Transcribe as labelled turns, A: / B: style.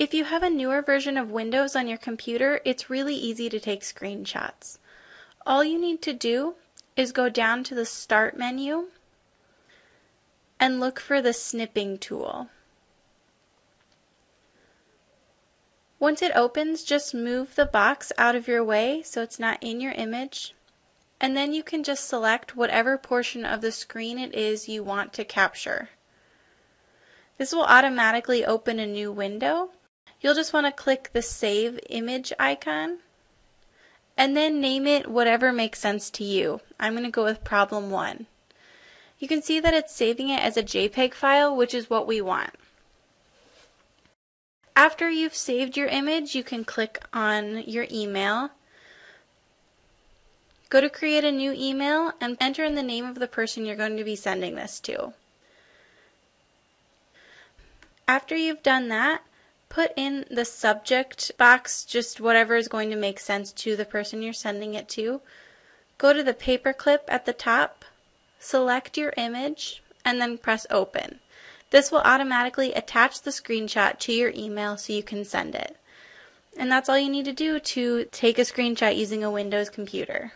A: If you have a newer version of Windows on your computer, it's really easy to take screenshots. All you need to do is go down to the Start menu and look for the snipping tool. Once it opens, just move the box out of your way so it's not in your image. And then you can just select whatever portion of the screen it is you want to capture. This will automatically open a new window You'll just want to click the Save Image icon and then name it whatever makes sense to you. I'm going to go with problem 1. You can see that it's saving it as a JPEG file, which is what we want. After you've saved your image, you can click on your email. Go to create a new email and enter in the name of the person you're going to be sending this to. After you've done that, put in the subject box just whatever is going to make sense to the person you're sending it to. Go to the paperclip at the top, select your image, and then press open. This will automatically attach the screenshot to your email so you can send it. And that's all you need to do to take a screenshot using a Windows computer.